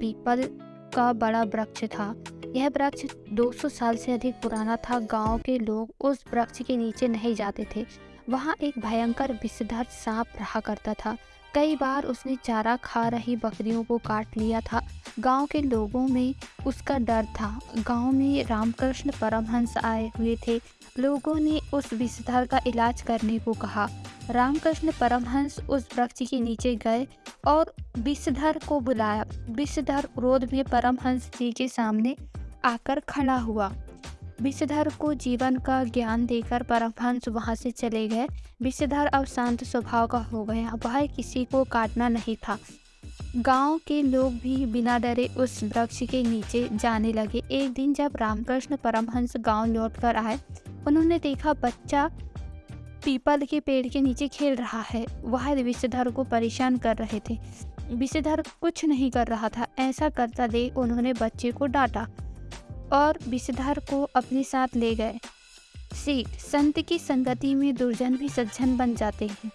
People का बड़ा वृक्ष था। यह वृक्ष 200 साल से अधिक पुराना था। गाँव के लोग उस वृक्ष के नीचे नहीं जाते थे। वहाँ एक भयंकर विषधर सांप रहा करता था। कई बार उसने चारा खा रही बकरियों को काट लिया था। गाँव के लोगों में उसका डर था। गाँव में रामकृष्ण परमहंस आए हुए थे। लोगों ने उस विषधर का इलाज करने को कहा। रामकृष्ण परमहंस उस वृक्ष के नीचे गए और विषधर को बुलाया। विषधर क्रोध में परमहंस जी के सामने आकर खड़ा हुआ। विषधर को जीवन का ज्ञान देकर परमहंस वहाँ से चले गए। विषधर अब शांत स्वभाव का हो गया। वह किसी को काटना नहीं था। गाँव के लोग भी बिना डरे उस वृक्ष के नीचे जाने लगे। एक दिन जब रामकृष्ण परमहंस गाँव लौटकर आए, उन्होंने देखा बच्चा पीपल के पेड़ के नीचे खेल रहा है। वह विषधर को परेशान कर रहे थे। विषधर कुछ नहीं कर रहा था। ऐसा करता देख उन्होंने बच्चे को डांटा। और विषधर को अपने साथ ले गए। सी, संत की संगति में दुर्जन भी सज्जन बन जाते हैं।